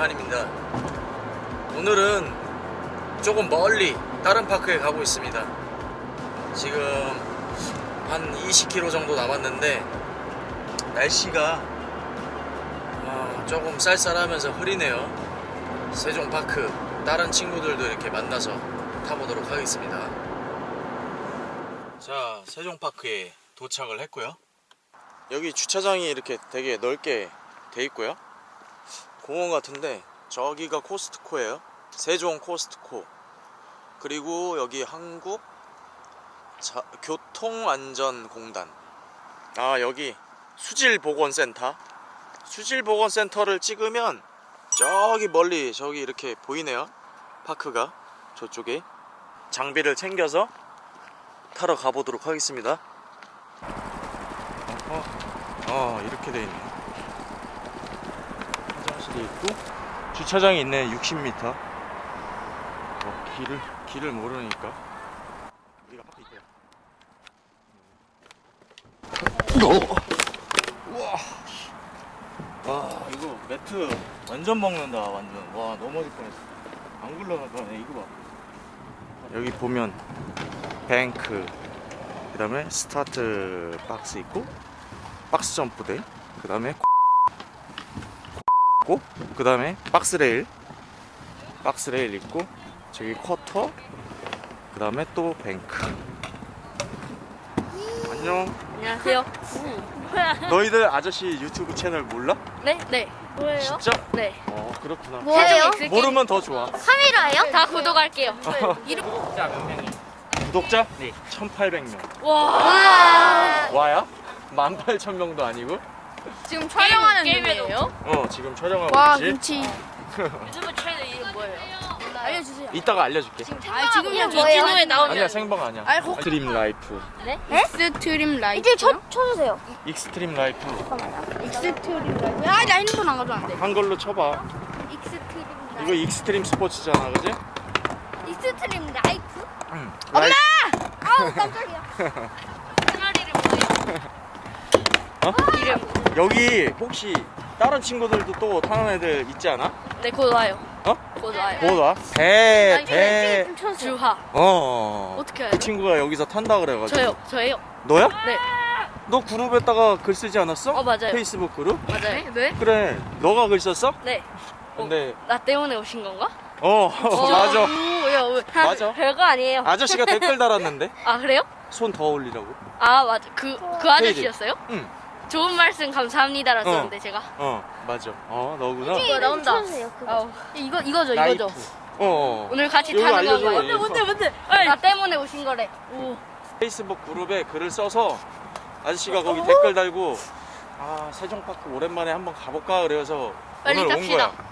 한입니다. 오늘은 조금 멀리 다른 파크에 가고 있습니다. 지금 한 20km 정도 남았는데 날씨가 어, 조금 쌀쌀하면서 흐리네요. 세종파크 다른 친구들도 이렇게 만나서 타보도록 하겠습니다. 자 세종파크에 도착을 했고요. 여기 주차장이 이렇게 되게 넓게 돼 있고요 공원 같은데 저기가 코스트코예요. 세종 코스트코. 그리고 여기 한국 자- 교통안전공단. 아 여기 수질보건센터. 수질보건센터를 찍으면 저기 멀리 저기 이렇게 보이네요. 파크가 저쪽에. 장비를 챙겨서 타러 가보도록 하겠습니다. 어, 어 이렇게 돼 있네 화장실이 있고 주차장이 있네 60m 어, 길을 길을 모르니까. 우리가 파크 있고요. 우와 와 이거 매트 완전 먹는다 완전. 와 넘어질 뻔했어. 안 굴러가네 이거 봐. 여기 보면 뱅크 그 다음에 스타트 박스 있고 박스 점프대 그 다음에 그 다음에 박스 레일 박스 레일 있고 저기 쿼터 그 다음에 또 뱅크 안녕 안녕하세요. 너희들 아저씨 유튜브 채널 몰라? 네, 네. 뭐예요? 진짜? 네. 어 그렇구나 뭐예요? 모르면 더 좋아 카메라예요? 다 구독할게요. 이름 구독자 몇 명이? 구독자? 네 1800명 와. 와야? 18,000명도 아니고? 지금 촬영하는. 중이에요? 어 지금 촬영하고 와 있지? 김치 유튜브 채널 이름 뭐예요? 알려주세요. 이따가 알려줄게 아 지금 이름 저 뭐예요? 진호에 나오면 아니야 생방 아니야 알고- 익스트림 라이프 익스트림 라이프. 이제 쳐, 쳐주세요 익스트림 라이프 익스트림 라이프. 아나 핸드폰 안 가져왔는데. 한글로 쳐봐 익스트림 이거 라이프 익스트림 스포츠잖아 그지? 익스트림 라이프? 응 엄마! 아우 깜짝이야 채널 이름 뭐예요? 어? 이름. 여기 혹시 다른 친구들도 또 타는 애들 있지 않아? 네, 곧 와요. 어? 곧 와요. 뭐 와? 배, 아니, 배. 좀 쳐주세요 주하. 어. 어떻게 알아요? 그 친구가 여기서 탄다 그래가지고. 저요. 저예요. 너야? 네. 너 그룹에다가 글 쓰지 않았어? 어, 맞아요. 페이스북 그룹? 맞아요. 네? 그래. 너가 글 썼어? 네. 근데 나 때문에 오신 건가? 어, 맞아. 오, 야, 왜? 맞아. 별거 아니에요. 아저씨가 댓글 달았는데 아 그래요? 손 더 올리라고. 아 맞아. 그 그 아저씨였어요? 응. 좋은 말씀 감사합니다라 썼는데 제가. 어, 맞아. 어, 너구나. 그거 나온다. 아우. 이거 이거죠 라이프. 이거죠. 어, 어. 오늘 같이 타는 건가요? 이거. 뭔데 뭔데? 나 때문에 오신 거래. 오. 페이스북 그룹에 글을 써서 아저씨가 거기 댓글 달고 아 세종파크 오랜만에 한번 가볼까 그래서 빨리 오늘 탑시다. 온 거야.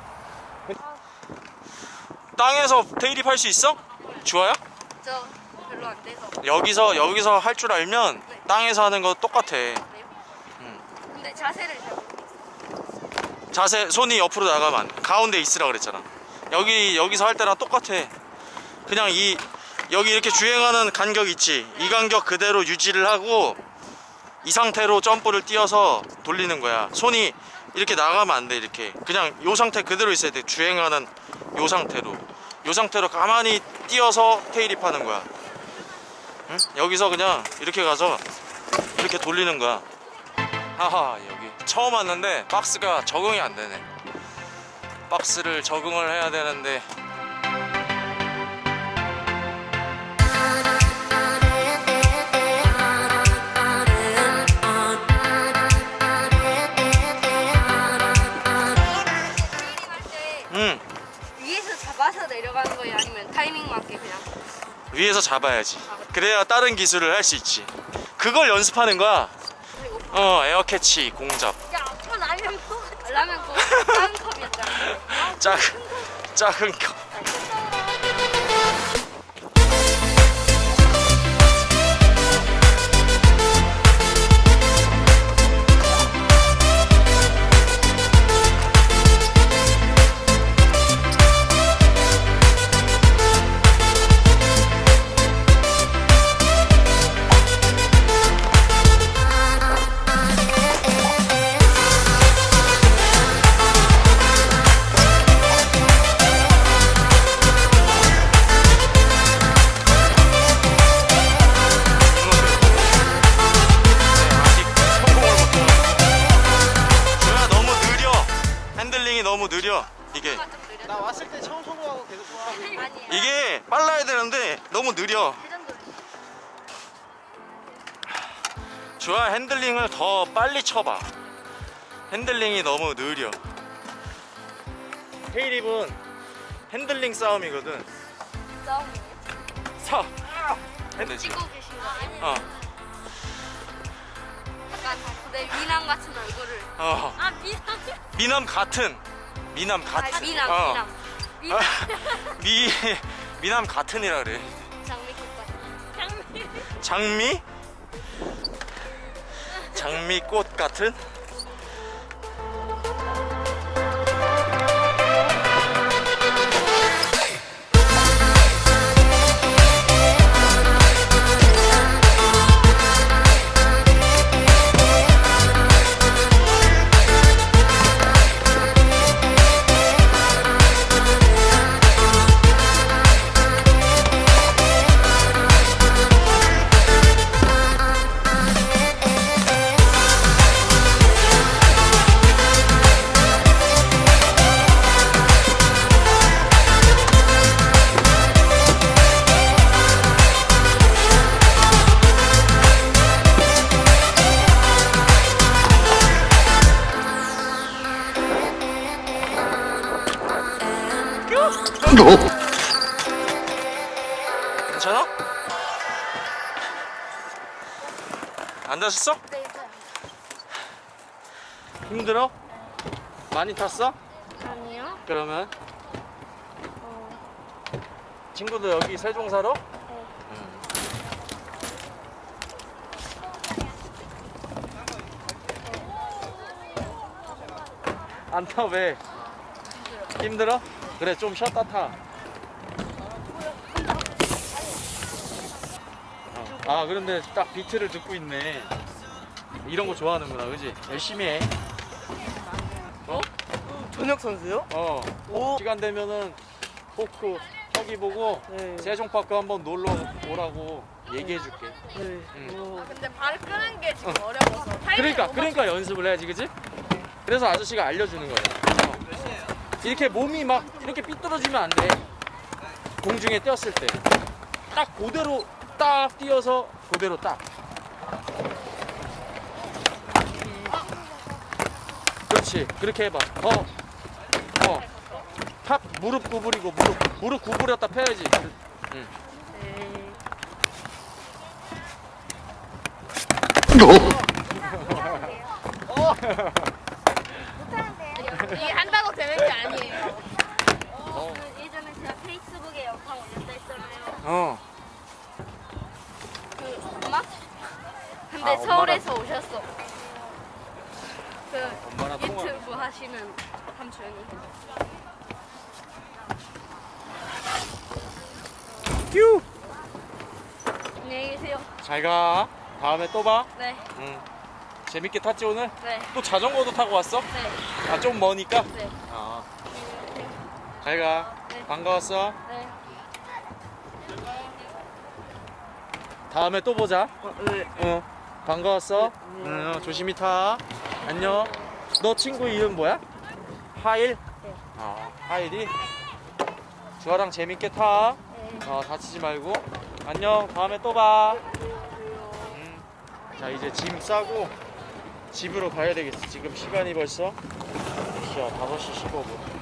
땅에서 대입할 수 있어? 좋아요? 저 별로 안 돼서. 여기서 여기서 할 줄 알면 네. 땅에서 하는 거 똑같아. 자세를. 자세 손이 옆으로 나가면. 가운데 있으라 그랬잖아. 여기 여기서 할 때랑 똑같아. 그냥 이 여기 이렇게 주행하는 간격 있지. 이 간격 그대로 유지를 하고 이 상태로 점프를 뛰어서 돌리는 거야. 손이 이렇게 나가면 안 돼. 이렇게 그냥 요 상태 그대로 있어야 돼. 주행하는 요 상태로. 요 상태로 가만히 뛰어서 테일입 하는 거야. 응? 여기서 그냥 이렇게 가서 이렇게 돌리는 거야. 하하 여기 처음 왔는데 박스가 적응이 안 되네. 박스를 적응을 해야 되는데 음 위에서 잡아서 내려가는 거예요? 아니면 타이밍 맞게 그냥? 위에서 잡아야지. 그래야 다른 기술을 할 수 있지. 그걸 연습하는 거야. 어 에어캐치 공잡. 야, 아빠 라면 또 라면 또 다른 컵이었잖아. 작은 작 주아 핸들링을 더 빨리 쳐봐 핸들링이 너무 느려 헤이립은 핸들링 싸움이거든 싸움이에요. 사 핸들 찍고 계신 거 아니에요? 어, 약간 내 미남 같은 얼굴을. 어. 아 미안. 미남 같은 미남 아, 같은 미남, 어. 미남. 미남. 미 미남 같은이라 그래 장미꽃 같은. 장미 장미 꽃 같은 괜찮아? 앉았어? 네, 있어요. 힘들어? 많이 탔어? 아니요. 그러면 어, 친구도 여기 세종 사러? 안타 왜? 힘들어? 그래 좀 쉬었다 타. 어. 아 그런데 딱 비트를 듣고 있네. 이런 거 좋아하는구나, 그지? 열심히 해. 어? 전역 선수요? 어. 오. 시간 되면은 포크 저기 보고 네. 세종파크 한번 놀러 오라고 얘기해 줄게. 네. 응. 오. 근데 발을 끄는 게 지금 어 려워서. 타이밍을 그러니까 못 그러니까 연습을 해야지, 그지? 그래서 아저씨가 알려주는 거야. 어. 이렇게 몸이 막 이렇게 삐뚤어지면 안 돼. 공중에 띄었을 때. 딱 그대로 딱 띄어서 그대로 딱. 그렇지. 그렇게 해봐. 더. 어. 탑 무릎 구부리고 무릎 무릎 구부렸다 펴야지. 응. 이게 한다고 되는 게 아니에요. 어. 그 예전에 제가 페이스북에 영상 올렸다 했잖아요. 어. 그 엄마? 근데 아, 엄마랑- 서울에서 오셨어. 그 엄마랑 통화. 유튜브 삼촌이. 휴. 안녕히 계세요. 잘 가. 다음에 또 봐. 네, 응. 재밌게 탔지 오늘? 네, 또 자전거도 타고 왔어? 네, 아 좀 머니까? 네. 아. 잘 가. 네. 반가웠어. 네. 다음에 또 보자. 어, 네. 어. 반가웠어. 응, 어, 조심히 타. 안녕. 너 친구 이름 뭐야? 하일? 네. 아, 하일이? 주아랑 재밌게 타. 네. 어, 다치지 말고. 안녕. 다음에 또 봐. 음. 자, 이제 짐 싸고 집으로 가야 되겠어. 지금 시간이 벌써 몇 시야? 5시 15분.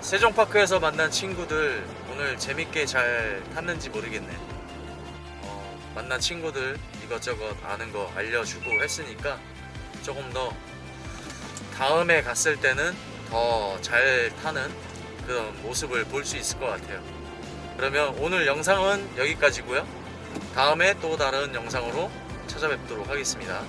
세종파크에서 만난 친구들 오늘 재밌게 잘 탔는지 모르겠네. 어, 만난 친구들 이것저것 아는 거 알려주고 했으니까 조금 더 다음에 갔을 때는 더 잘 타는 그런 모습을 볼 수 있을 것 같아요. 그러면 오늘 영상은 여기까지고요. 다음에 또 다른 영상으로 찾아뵙도록 하겠습니다.